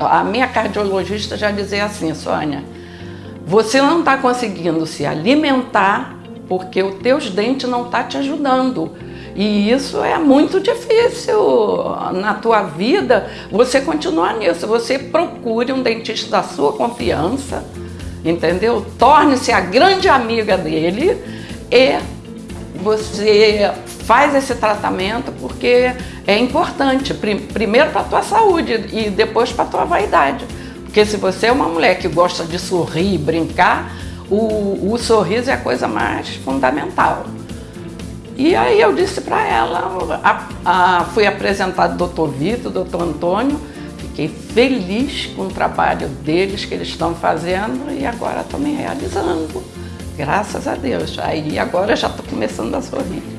a minha cardiologista já dizia assim, Sônia, você não está conseguindo se alimentar porque os teus dentes não estão tá te ajudando. E isso é muito difícil na tua vida, você continuar nisso. Você procure um dentista da sua confiança, entendeu? Torne-se a grande amiga dele e você faz esse tratamento porque é importante, primeiro para a tua saúde e depois para a tua vaidade. Porque se você é uma mulher que gosta de sorrir e brincar, o, o sorriso é a coisa mais fundamental. E aí eu disse para ela, a, a, fui apresentado ao doutor Vitor, doutor Antônio, fiquei feliz com o trabalho deles que eles estão fazendo e agora estou me realizando, graças a Deus. Aí agora já estou começando a sorrir.